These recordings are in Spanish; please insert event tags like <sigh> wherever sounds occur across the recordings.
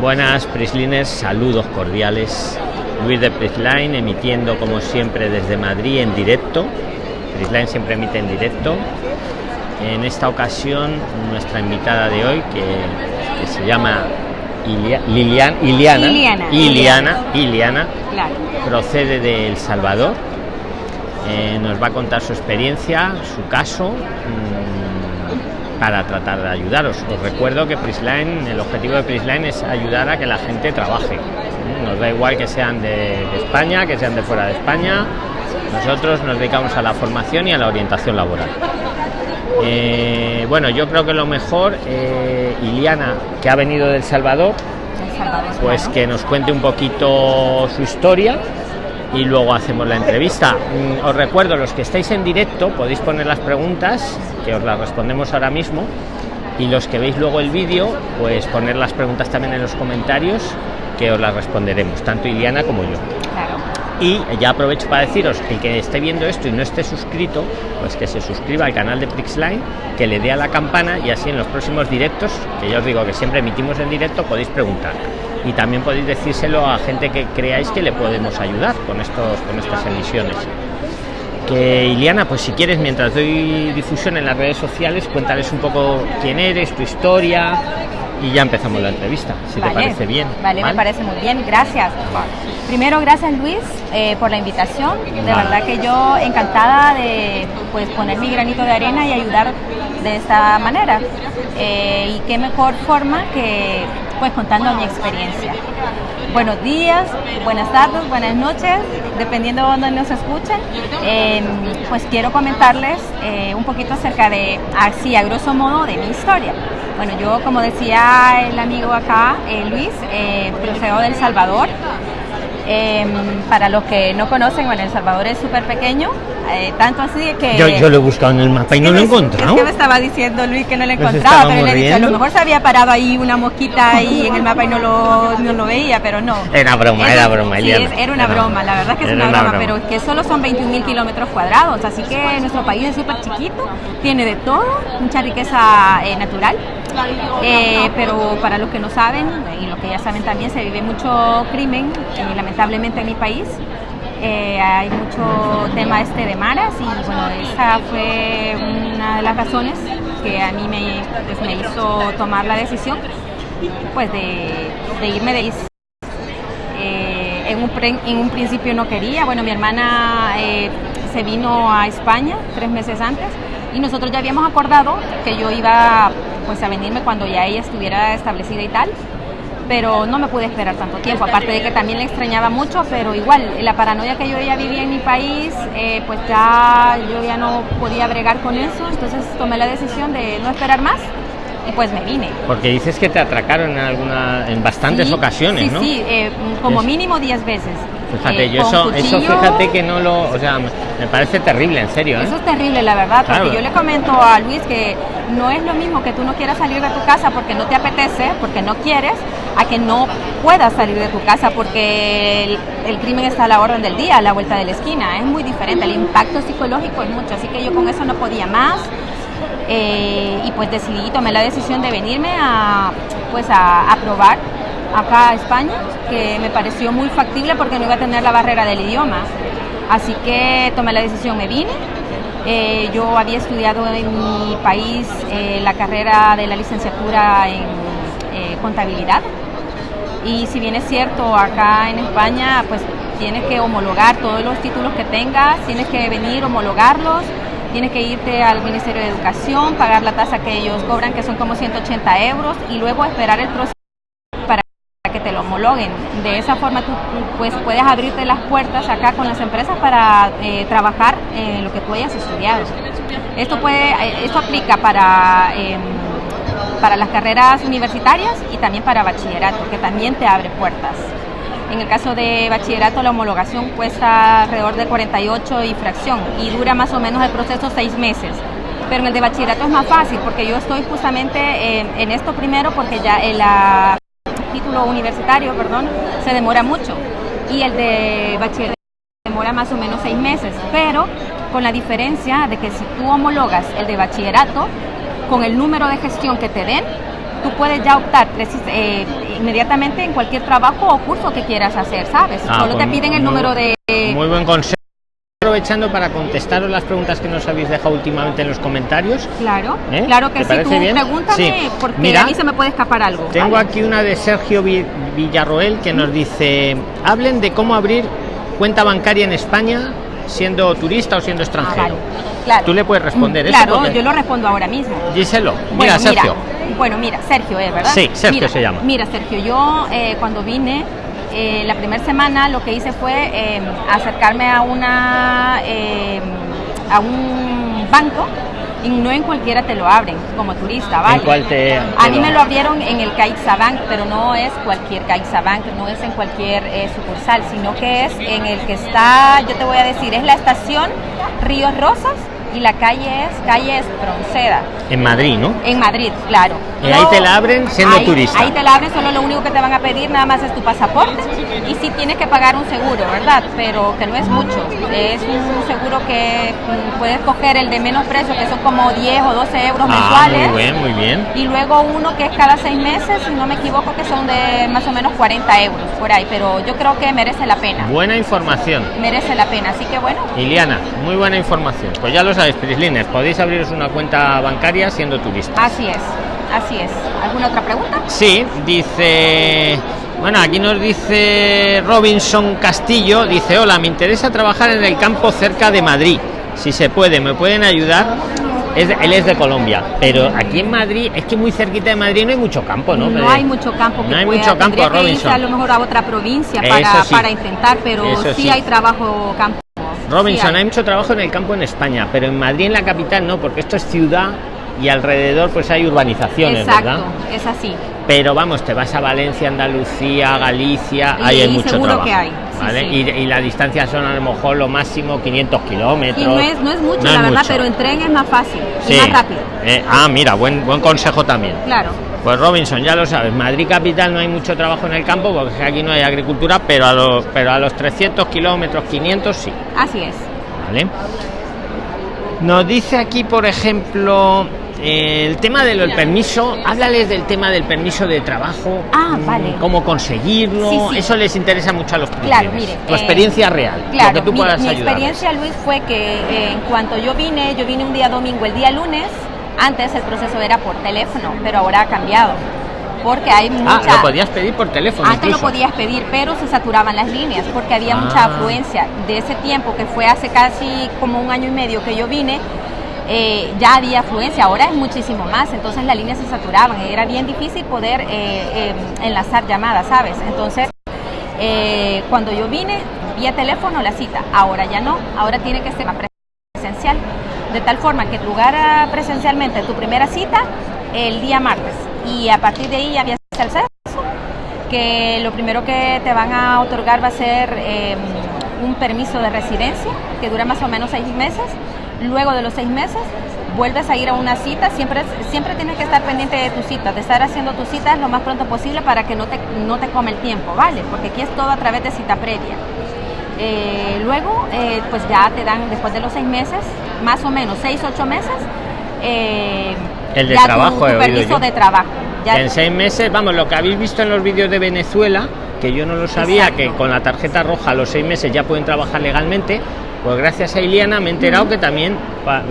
Buenas Prisliners, saludos cordiales. Luis de Prisline emitiendo como siempre desde Madrid en directo. Prisline siempre emite en directo. En esta ocasión nuestra invitada de hoy que, se llama Liliana, Iliana, Iliana, procede de El Salvador. Eh, nos va a contar su experiencia, su caso. Mm, para tratar de ayudaros. Os recuerdo que Prisline, el objetivo de Prisline es ayudar a que la gente trabaje. Nos da igual que sean de, España, que sean de fuera de España. Nosotros nos dedicamos a la formación y a la orientación laboral. Eh, bueno, yo creo que lo mejor, eh, Iliana, que ha venido del Salvador, pues que nos cuente un poquito su historia y luego hacemos la entrevista. Mm, os recuerdo, los que estáis en directo, podéis poner las preguntas, que os las respondemos ahora mismo, y los que veis luego el vídeo, pues poner las preguntas también en los comentarios, que os las responderemos, tanto Iliana como yo. Y ya aprovecho para deciros, el que esté viendo esto y no esté suscrito, pues que se suscriba al canal de Prixline, que le dé a la campana y así en los próximos directos, que ya os digo que siempre emitimos en directo, podéis preguntar y también podéis decírselo a gente que creáis que le podemos ayudar con estos con estas emisiones. Que Iliana pues si quieres mientras doy difusión en las redes sociales cuéntales un poco quién eres tu historia y ya empezamos la entrevista si te parece bien vale, me parece muy bien gracias. Primero gracias Luis eh, por la invitación. De verdad que yo encantada de pues poner mi granito de arena y ayudar de esta manera. Eh, y qué mejor forma que pues contando mi experiencia. Buenos días, buenas tardes, buenas noches, dependiendo de dónde nos escuchen. Em, pues quiero comentarles eh, un poquito acerca de, así a grosso modo, de mi historia. Bueno, yo como decía el amigo acá, eh, Luis, eh, procedo del Salvador. Em, para los que no conocen, bueno, El Salvador es súper pequeño, eh, tanto así que... Yo, yo, lo he buscado en el mapa y no lo he encontrado. Es que me estaba diciendo Luis que no lo encontraba, pero le he dicho, a lo mejor se había parado ahí una mosquita ahí en el mapa y no lo, no lo veía, pero no. Era broma, era broma, sí, era una broma, la verdad es que es una, broma, pero es que solo son 21 mil kilómetros cuadrados, así que nuestro país es súper chiquito, tiene de todo, mucha riqueza eh, natural. Eh, pero para los que no saben y los que ya saben también se vive mucho crimen eh, lamentablemente en mi país. Eh, hay mucho tema este de maras y bueno esa fue una de las razones que a mí me, pues, hizo tomar la decisión pues de, irme de un, en un principio no quería. Bueno mi hermana se vino a España tres meses antes y nosotros ya habíamos acordado que yo iba pues a venirme cuando ya ella estuviera establecida y tal pero no me pude esperar tanto tiempo, aparte de que también le extrañaba mucho, pero igual, la paranoia que yo ya vivía en mi país, eh, pues ya yo ya no podía bregar con eso, entonces tomé la decisión de no esperar más pues me vine. Porque dices que te atracaron en, alguna, en bastantes ocasiones, sí, ¿no? Sí, eh, como mínimo 10 veces. Fíjate, eh, yo eso, eso fíjate que no lo, o sea, me parece terrible, en serio. ¿eh? Eso es terrible, la verdad, porque yo le comento a Luis que no es lo mismo que tú no quieras salir de tu casa porque no te apetece, porque no quieres, a que no puedas salir de tu casa porque el, crimen está a la orden del día, a la vuelta de la esquina. Es muy diferente, el impacto psicológico es mucho, así que yo con eso no podía más. Eh, y pues decidí, tomé la decisión de venirme a, pues a, a probar acá a España, que me pareció muy factible porque no iba a tener la barrera del idioma. Así que tomé la decisión, me vine. Eh, yo había estudiado en mi país eh, la carrera de la licenciatura en eh, contabilidad. Y si bien es cierto, acá en España, pues tienes que homologar todos los títulos que tengas, tienes que venir, homologarlos, tienes que irte al Ministerio de Educación, pagar la tasa que ellos cobran, que son como 180 euros, y luego esperar el proceso que te lo homologuen. De esa forma tú pues, puedes abrirte las puertas acá con las empresas para eh, trabajar en lo que tú hayas estudiado. Esto, puede, eh, esto aplica para, em, para las carreras universitarias y también para bachillerato, que también te abre puertas. En el caso de bachillerato la homologación cuesta alrededor de 48 y fracción y dura más o menos el proceso seis meses. Pero en el de bachillerato es más fácil porque yo estoy justamente en, en esto primero porque ya en la título universitario, perdón, se demora mucho y el de bachillerato demora más o menos seis meses, pero con la diferencia de que si tú homologas el de bachillerato, con el número de gestión que te den, tú puedes ya optar eh, inmediatamente en cualquier trabajo o curso que quieras hacer, ¿sabes? Ah, Solo te pues piden el número de... Muy buen consejo aprovechando para contestaros las preguntas que nos habéis dejado últimamente en los comentarios. Claro, ¿Eh? claro que sí. Tú pregúntame porque Mira, a mí se me puede escapar algo. Tengo aquí una de Sergio Villarroel que nos dice: hablen de cómo abrir cuenta bancaria en España siendo turista o siendo extranjero. Ah, claro. Tú le puedes responder eso. Claro, yo lo respondo ahora mismo. Díselo. Mira, Sergio. bueno, mira, Sergio, ¿eh? ¿verdad? Sí, Sergio se llama. Mira, Sergio, yo eh, cuando vine eh, la primera semana lo que hice fue eh, acercarme a una eh, a un banco y no en cualquiera te lo abren como turista, ¿vale? a mí me lo abrieron en el CaixaBank, pero no es cualquier CaixaBank, no es en cualquier sucursal, sino que es en el que está, yo te voy a decir, es la estación Ríos Rosas y la calle es calle Espronceda. En Madrid, ¿no? En Madrid, claro. Y ahí te la abren siendo turista. Ahí te la abren, solo lo único que te van a pedir nada más es tu pasaporte y sí tienes que pagar un seguro, ¿verdad? Pero que no es mucho. Es un seguro que mm, puedes coger el de menos precio, que son como 10 o 12 euros ah, mensuales. Muy bien, muy bien. Y luego uno que es cada seis meses, si no me equivoco, que son de más o menos 40 euros por ahí. Pero yo creo que merece la pena. Buena información. Merece la pena, así que bueno. Iliana, muy buena información. Pues ya lo sabes, Prislines, podéis abriros una cuenta bancaria siendo turista. Así es, así es. ¿Alguna otra pregunta? Sí, dice... Bueno, aquí nos dice Robinson Castillo, dice, hola, me interesa trabajar en el campo cerca de Madrid. Si se puede, ¿me pueden ayudar? Es, él es de Colombia, pero aquí en Madrid, es que muy cerquita de Madrid no hay mucho campo, ¿no? No hay mucho campo. no hay mucho campo, Robinson. a lo mejor a otra provincia para, para intentar, pero sí, hay trabajo campo. Robinson, hay. mucho trabajo en el campo en España, pero en Madrid, en la capital, no, porque esto es ciudad y alrededor pues hay urbanizaciones, Exacto, es así. Pero vamos, te vas a Valencia, Andalucía, Galicia, ahí hay mucho trabajo. Que hay. ¿vale? Y, la distancia son a lo mejor lo máximo 500 kilómetros. no es, no es mucho, la verdad, pero en tren es más fácil y más rápido. Eh, ah, mira, buen, buen consejo también. Claro. Pues Robinson, ya lo sabes, Madrid capital no hay mucho trabajo en el campo porque aquí no hay agricultura, pero a los, pero a los 300 kilómetros, 500 sí. Así es. Vale. Nos dice aquí, por ejemplo, el tema del permiso, háblales del tema del permiso de trabajo. Ah, mm, vale. Cómo conseguirlo. Eso les interesa mucho a los Claro, mire. Tu experiencia real. Claro, mi, experiencia, Luis, fue que eh, en cuanto yo vine, yo vine un día domingo, el día lunes antes el proceso era por teléfono, pero ahora ha cambiado. Porque hay mucha... Ah, lo podías pedir por teléfono. Antes lo podías pedir, pero se saturaban las líneas porque había mucha ah. afluencia. De ese tiempo, que fue hace casi como un año y medio que yo vine, eh, ya había afluencia, ahora es muchísimo más, entonces las líneas se saturaban, era bien difícil poder eh, em, enlazar llamadas, ¿sabes? Entonces, eh, cuando yo vine, vía teléfono la cita, ahora ya no, ahora tiene que ser de tal forma que lugar presencialmente tu primera cita el día martes y a partir de ahí ya había el sexo, que lo primero que te van a otorgar va a ser em, un permiso de residencia que dura más o menos seis meses. Luego de los seis meses vuelves a ir a una cita, siempre, siempre tienes que estar pendiente de tu cita, de estar haciendo tus citas lo más pronto posible para que no te, no te come el tiempo, ¿vale? Porque aquí es todo a través de cita previa. Eh, luego, eh, pues ya te dan, después de los seis meses, más o menos seis, ocho meses, eh, el de trabajo, tu, permiso de trabajo. en seis meses, vamos, lo que habéis visto en los vídeos de Venezuela, que yo no lo sabía, que con la tarjeta roja a los seis meses ya pueden trabajar legalmente, pues gracias a Iliana me he enterado que también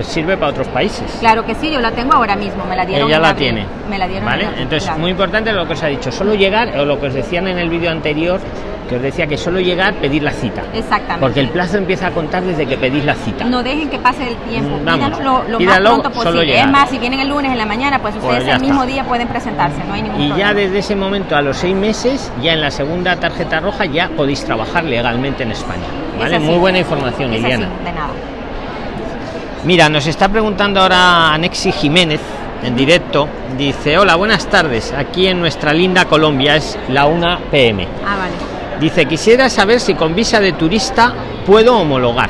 sirve para otros países. Claro que sí, yo la tengo ahora mismo, me la dieron. Ella la tiene. Me la dieron. ¿Vale? Entonces, muy importante lo que os ha dicho, solo llegar, o lo que os decían en el vídeo anterior, que os decía que solo llegar, pedir la cita. Exactamente. Porque el plazo empieza a contar desde que pedís la cita. No dejen que pase el tiempo. Mm, vamos, lo, más pronto posible. Es más, si vienen el lunes en la mañana, pues, pues ustedes el mismo día pueden presentarse, no hay ningún Y ya desde ese momento, a los seis meses, ya en la segunda tarjeta roja, ya podéis trabajar legalmente en España. ¿Vale? Muy buena información, Liliana. de nada. Mira, nos está preguntando ahora Anexi Jiménez en directo. Dice, hola, buenas tardes. Aquí en nuestra linda Colombia es la 1 pm. Ah, vale. Dice, quisiera saber si con visa de turista puedo homologar.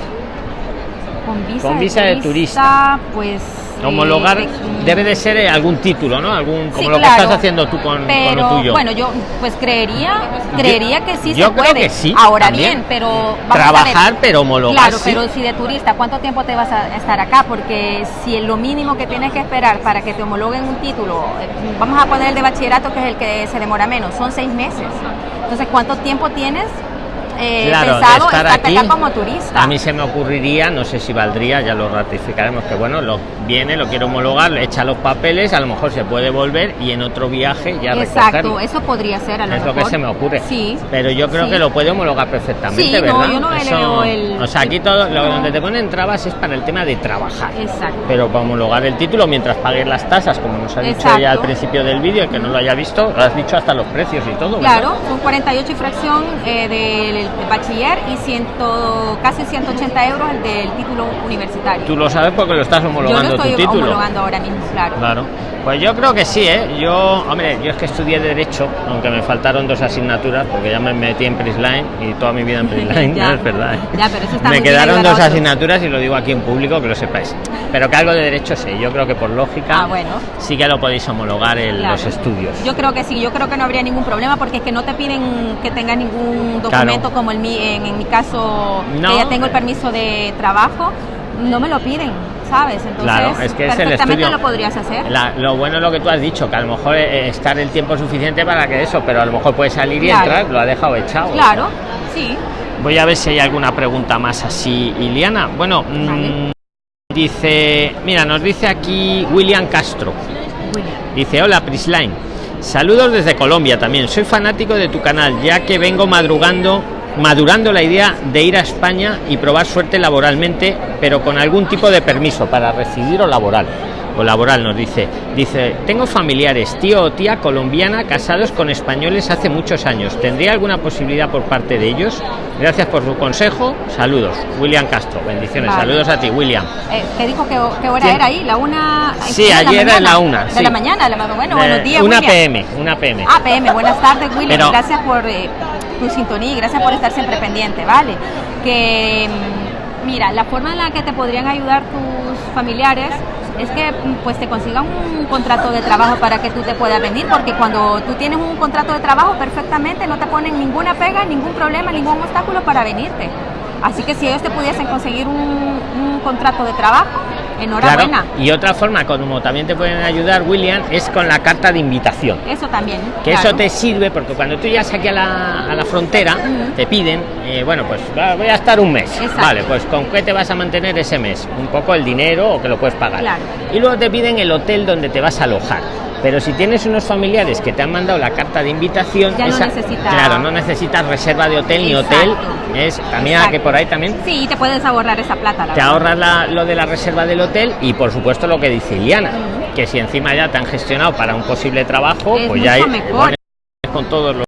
Con visa, de, turista, pues... homologar debe de ser eh, algún título no algún como lo que estás haciendo tú con, lo tuyo. bueno yo pues creería creería que sí yo se puede. que sí ahora bien pero trabajar pero homologar claro pero si de turista cuánto tiempo te vas a estar acá porque si es lo mínimo que tienes que esperar para que te homologuen un título eh, vamos a poner el de bachillerato que es el que se demora menos son seis meses. Entonces cuánto tiempo tienes eh, claro, pensado estar aquí, como turista. A mí se me ocurriría, no sé si valdría, ya lo ratificaremos, que bueno, lo viene, lo quiero homologar, le echa los papeles, a lo mejor se puede volver y en otro viaje ya Exacto, eso podría ser a lo Es lo que se me ocurre. Sí. Pero yo creo que lo puede homologar perfectamente, sí, ¿verdad? No, yo no eso, el... O sea, aquí todo, lo, donde te ponen trabas es para el tema de trabajar. Exacto. Pero para homologar el título mientras pagues las tasas, como nos ha dicho ya al principio del vídeo, el que no lo haya visto, lo has dicho hasta los precios y todo. Claro, son 48 y fracción eh, del bachiller y ciento, casi 180 euros el del título universitario. Tú lo sabes porque lo estás homologando estoy tu título. homologando ahora mismo, claro. Claro. Pues yo creo que sí, ¿eh? Yo, hombre, yo es que estudié Derecho, aunque me faltaron dos asignaturas, porque ya me metí en Prisline y toda mi vida en Prisline, <laughs> no es verdad. ¿eh? Ya, pero eso está me quedaron dos asignaturas y lo digo aquí en público, que lo sepáis. Pero que algo de Derecho sí, yo creo que por lógica ah, bueno. sí que lo podéis homologar en los estudios. Yo creo que sí, yo creo que no habría ningún problema porque es que no te piden que tengas ningún documento como el, en, en mi caso, que ya tengo el permiso de trabajo, no me lo piden ¿sabes? Entonces, claro, es que es el estudio. lo podrías hacer. lo bueno es lo que tú has dicho, que a lo mejor eh, estar el tiempo suficiente para que eso, pero a lo mejor puede salir y entrar, lo ha dejado echado. Claro, sí. Voy a ver si hay alguna pregunta más así, Iliana. Bueno, mm, dice, mira, nos dice aquí William Castro. Dice, hola Prisline. Saludos desde Colombia también. Soy fanático de tu canal, ya que vengo madrugando madurando la idea de ir a España y probar suerte laboralmente, pero con algún tipo de permiso para residir o laboral. O laboral nos dice. Dice tengo familiares tío o tía colombiana casados con españoles hace muchos años. Tendría alguna posibilidad por parte de ellos gracias por su consejo. Saludos. William Castro. Bendiciones. Saludos a ti William. Eh, te dijo que, hora era ahí la una sí ayer era la una de la mañana bueno buenos días una pm una pm ah pm buenas tardes William. Gracias por eh, tu sintonía y gracias por estar siempre pendiente vale que mm, mira la forma en la que te podrían ayudar tus familiares es que pues te consigan un contrato de trabajo para que tú te puedas venir, porque cuando tú tienes un contrato de trabajo perfectamente no te ponen ninguna pega, ningún problema, ningún obstáculo para venirte. Así que si ellos te pudiesen conseguir un, un contrato de trabajo, enhorabuena. Y otra forma, como también te pueden ayudar, William, es con la carta de invitación. Eso también. Que eso te sirve porque cuando tú llegas aquí a la, a la frontera, te piden, eh, bueno, pues voy a estar un mes. Vale, pues ¿con qué te vas a mantener ese mes? Un poco el dinero o que lo puedes pagar. Y luego te piden el hotel donde te vas a alojar. Pero si tienes unos familiares que te han mandado la carta de invitación ya no necesitas claro no necesitas reserva de hotel ni hotel es también que por ahí también. Sí te puedes ahorrar esa plata te ahorras lo de la reserva del hotel y por supuesto lo que dice Iliana que si encima ya te han gestionado para un posible trabajo pues ya hay, con todos los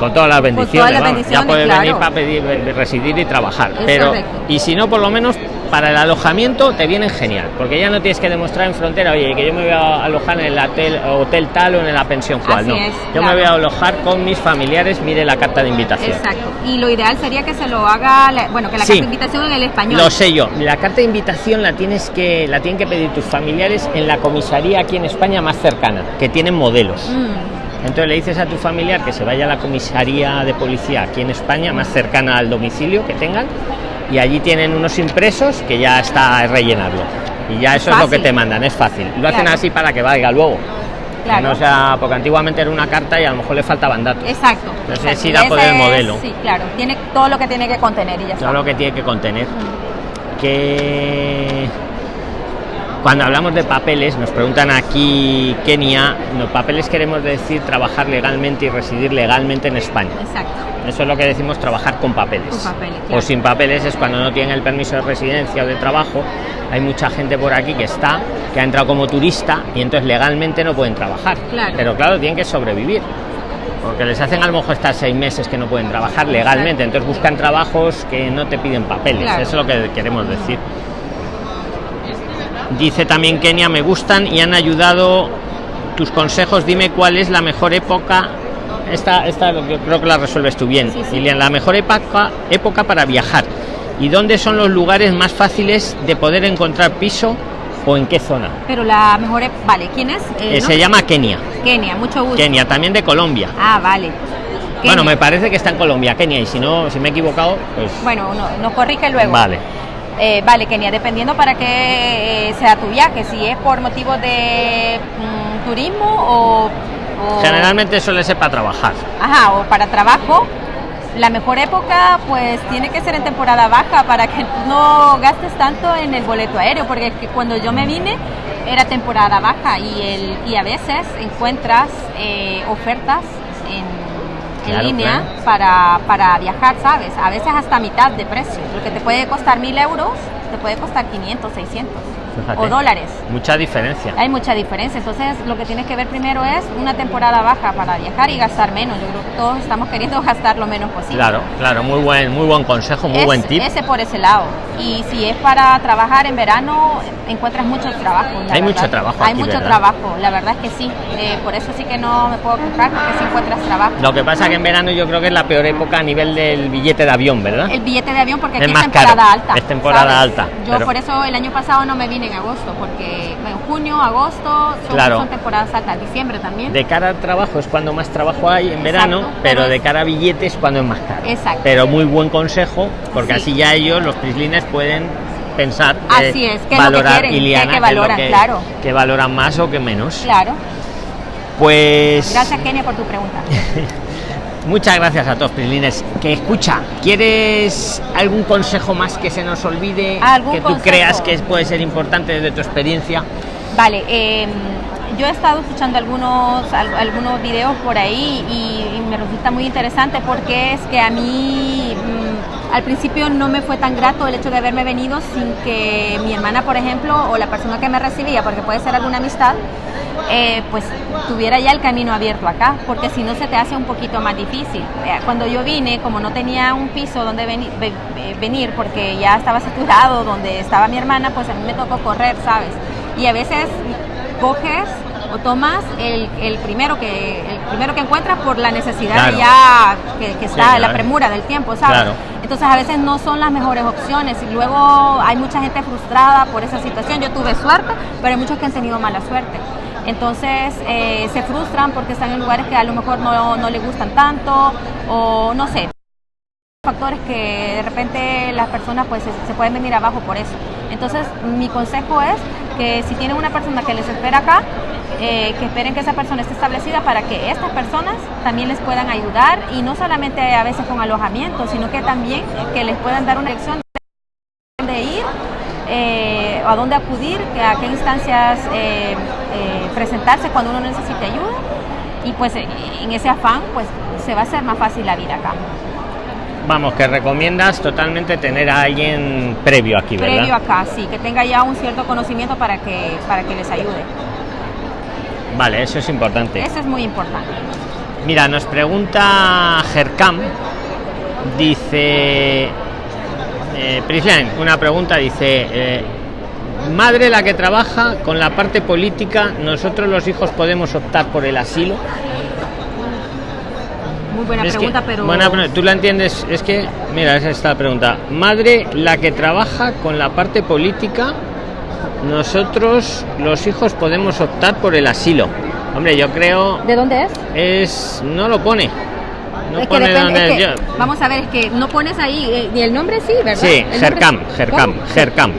con todas las bendiciones, ya puedes venir para pedir residir y trabajar pero y si no por lo menos para el alojamiento te vienen genial, porque ya no tienes que demostrar en frontera, oye, que yo me voy a alojar en el hotel, hotel tal o en la pensión cual, no. yo me voy a alojar con mis familiares, mire la carta de invitación. Exacto. Y lo ideal sería que se lo haga, bueno, que la carta de invitación en el español. Lo sé yo. La carta de invitación la tienes que la tienen que pedir tus familiares en la comisaría aquí en España más cercana, que tienen modelos. Mm. Entonces le dices a tu familiar que se vaya a la comisaría de policía aquí en España más cercana al domicilio que tengan y allí tienen unos impresos que ya está rellenarlo y ya eso es, lo que te mandan es fácil. Lo hacen así para que valga luego. Claro. no sea porque antiguamente era una carta y a lo mejor le faltaban datos exacto entonces es ir a poner el modelo. sí claro. Tiene todo lo que tiene que contener y ya todo lo que tiene que contener. Que cuando hablamos de papeles nos preguntan aquí Kenia los papeles queremos decir trabajar legalmente y residir legalmente en España exacto eso es lo que decimos trabajar con papeles. O sin papeles es cuando no tienen el permiso de residencia o de trabajo. Hay mucha gente por aquí que está, que ha entrado como turista y entonces legalmente no pueden trabajar. Pero claro, tienen que sobrevivir. Porque les hacen a lo mejor estar seis meses que no pueden trabajar legalmente. Entonces buscan trabajos que no te piden papeles. Eso es lo que queremos decir. Dice también Kenia, me gustan y han ayudado tus consejos. Dime cuál es la mejor época esta, esta creo que la resuelves tú bien, sí, La mejor época, época para viajar. ¿Y dónde son los lugares más fáciles de poder encontrar piso o en qué zona? Pero la mejor, vale, ¿quién es? Eh, Eh, ¿no? Se llama Kenia. Kenia, mucho gusto. Kenia, también de Colombia. Ah, vale. Bueno, Kenia. me parece que está en Colombia, Kenia, y si no, si me he equivocado, pues Bueno, no, nos corrige luego. vale. Eh, vale, Kenia, dependiendo para qué eh, sea tu viaje, si es por motivos de mm, turismo o, o- Generalmente suele ser para trabajar. Ajá, o para trabajo. La mejor época, pues tiene que ser en temporada baja para que no gastes tanto en el boleto aéreo, porque cuando yo me vine era temporada baja y, el, y a veces encuentras eh, ofertas en, en línea claro. para, para viajar, ¿sabes? A veces hasta mitad de precio. Lo que te puede costar mil euros, te puede costar 500, 600 Fíjate. o dólares. Mucha diferencia. Hay mucha diferencia, entonces lo que tienes que ver primero es una temporada baja para viajar y gastar menos. Yo creo que todos estamos queriendo <laughs> gastar lo menos posible. Claro, claro, muy buen, muy buen consejo, muy Es- buen tip. Ese por ese lado. Y si es para trabajar en verano, encuentras mucho trabajo. Hay verdad. mucho trabajo Hay aquí, mucho ¿verdad? trabajo, la verdad es que sí. Eh, por eso sí que no me puedo quejar, porque sí encuentras trabajo. Lo que pasa que en verano yo creo que es la peor época a nivel del billete de avión, ¿verdad? El billete de avión porque Es aquí es, temporada caro, alta. es temporada ¿sabes? alta, Yo pero- por eso el año pasado no me vine en agosto, porque en junio, agosto son, Claro. son temporadas altas, diciembre también. De cara al trabajo es cuando más trabajo hay en verano, Exacto, pero pero de cara a billetes cuando es más caro. Exacto. Pero muy buen consejo, porque Sí. así ya ellos, los prislines, pueden pensar Así es, qué es lo que valorar quieren, Iliana, lo valoran, que- claro. que valoran más o que menos. Claro. Pues Gracias, Kenia, por tu pregunta. <laughs> muchas gracias a todos, prislines. Que escucha, ¿quieres algún consejo más que se nos olvide? ¿Algún que tú consejo? creas que puede ser importante desde tu experiencia. Vale, eh, yo he estado escuchando algunos, al- algunos videos por ahí y, y me resulta muy interesante porque es que a mí mm, al principio no me fue tan grato el hecho de haberme venido sin que mi hermana, por ejemplo, o la persona que me recibía, porque puede ser alguna amistad, eh, pues tuviera ya el camino abierto acá, porque si no se te hace un poquito más difícil. Eh, Cuando yo vine, como no tenía un piso donde veni- ve- ve- venir, porque ya estaba saturado donde estaba mi hermana, pues a mí me tocó correr, ¿sabes? Y a veces coges o tomas el, el primero que el primero que encuentras por la necesidad Claro. ya que, que está claro. la premura del tiempo, ¿sabes? Claro. Entonces a veces no son las mejores opciones y luego hay mucha gente frustrada por esa situación. Yo tuve suerte, pero hay muchos que han tenido mala suerte. Entonces eh, se frustran porque están en lugares que a lo mejor no, no les gustan tanto o no sé factores que de repente las personas pues se, se pueden venir abajo por eso. Entonces mi consejo es que si tienen una persona que les espera acá, eh, que esperen que esa persona esté establecida para que estas personas también les puedan ayudar y no solamente a veces con alojamiento, sino que también que les puedan dar una lección eh, a dónde acudir, a qué instancias eh, eh, presentarse cuando uno necesite ayuda y pues eh, en ese afán pues se va a hacer más fácil la vida acá. Vamos, que recomiendas totalmente tener a alguien previo aquí, ¿verdad? previo acá, sí, que tenga ya un cierto conocimiento para que, para que les ayude. Vale, eso es importante. Eso es muy importante. Mira, nos pregunta Gercam, dice, eh, Prisline, una pregunta, dice, eh, madre la que trabaja con la parte política, nosotros los hijos podemos optar por el asilo. Muy buena Es que- pregunta, pero buena tú la entiendes, es que, mira, esa es esta pregunta. Madre la que trabaja con la parte política, nosotros los hijos podemos optar por el asilo. Hombre, yo creo ¿de dónde es? es no lo pone no es que depende, dónde es es. que- Yo- vamos a ver, es que no pones ahí, eh, ni el nombre sí, ¿verdad? sí Gercam Gercam. Gercam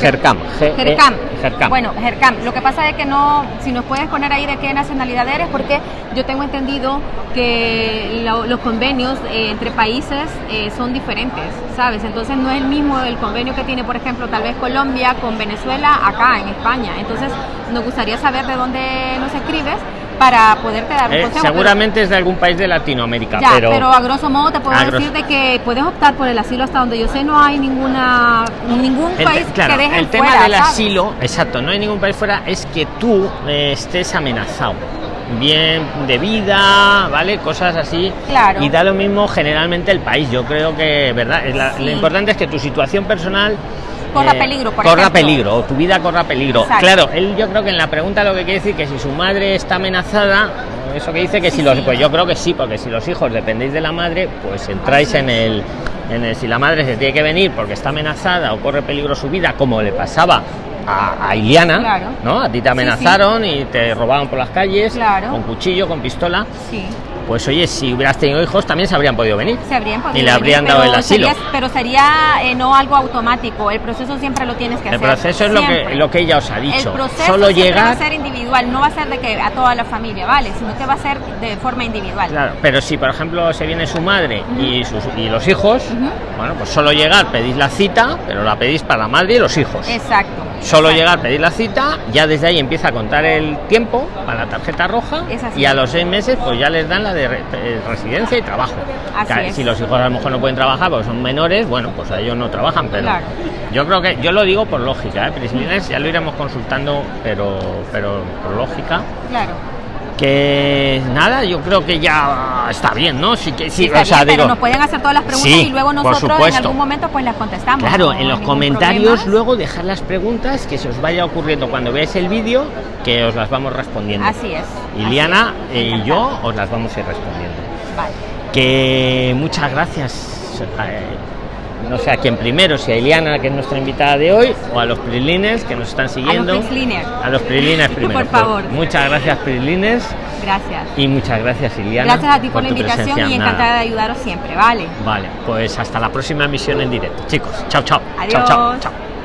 Gercam Gercam. Gercam Bueno, Gercam. Lo que pasa es que no, si nos puedes poner ahí de qué nacionalidad eres, porque yo tengo entendido que lo- los convenios eh, entre países eh, son diferentes, ¿sabes? Entonces no es el mismo el convenio que tiene, por ejemplo, tal vez Colombia con Venezuela acá en España. Entonces nos gustaría saber de dónde nos escribes para poderte dar un Eh, consejo. pero- seguramente es de algún país de Latinoamérica ya, pero, pero, a grosso modo te puedo decir de que puedes optar por el asilo hasta donde yo sé no hay ninguna ningún el, país claro, que deje el tema fuera, del ¿sabes? asilo exacto no hay ningún país fuera es que tú eh, estés amenazado bien de vida vale cosas así Claro. y da lo mismo generalmente el país yo creo que verdad Es la- Sí. lo importante es que tu situación personal Corra eh, peligro, por corra ejemplo. peligro o tu vida corra peligro Exacto. claro él yo creo que en la pregunta lo que quiere decir que si su madre está amenazada eso que dice que Sí, si los sí. pues yo creo que sí porque si los hijos dependéis de la madre pues entráis en el en el si la madre se tiene que venir porque está amenazada o corre peligro su vida como le pasaba a, a Iliana, ¿no? A ti te amenazaron y te robaban por las calles con cuchillo, con pistola. Sí pues oye, si hubieras tenido hijos también se habrían podido venir. Se habrían podido y le habrían dado el asilo. pero sería eh, no algo automático, el proceso siempre lo tienes que hacer. El proceso es lo que, lo que ella os ha dicho. El proceso Solo llegar... va a ser individual, no va a ser de que a toda la familia, ¿vale? Sino que va a ser de forma individual. Claro, pero si por ejemplo se viene su madre y, sus, y los hijos, bueno, pues solo llegar, pedís la cita, pero la pedís para la madre y los hijos. Exacto. Solo llegar, pedir la cita, ya desde ahí empieza a contar el tiempo para la tarjeta roja y a los seis meses pues ya les dan la de residencia y trabajo. si los hijos a lo mejor no pueden trabajar porque son menores, bueno, pues a ellos no trabajan, pero yo creo que yo lo digo por lógica, ¿eh? ya lo iremos consultando, pero pero por lógica. Claro que nada, yo creo que ya está bien, ¿no? Sí que sí, o sea, pero nos pueden hacer todas las preguntas y luego nosotros en algún momento pues las contestamos. Claro, en los comentarios luego dejar las preguntas que se os vaya ocurriendo cuando veáis el vídeo, que os las vamos respondiendo. Así es. Iliana y yo os las vamos a ir respondiendo. Vale. Que muchas gracias. Eh, no sé a quién primero, si a Iliana, que es nuestra invitada de hoy, o a los Prilines que nos están siguiendo. A los Prilines. A los Prilines <laughs> primero. por favor. muchas gracias, Prilines. Gracias. Y muchas gracias, Iliana. Gracias a ti por, la invitación y encantada de ayudaros siempre, ¿vale? Vale, pues hasta la próxima emisión en directo. Chicos, chao, chao. Adiós. Chao, chao. chao.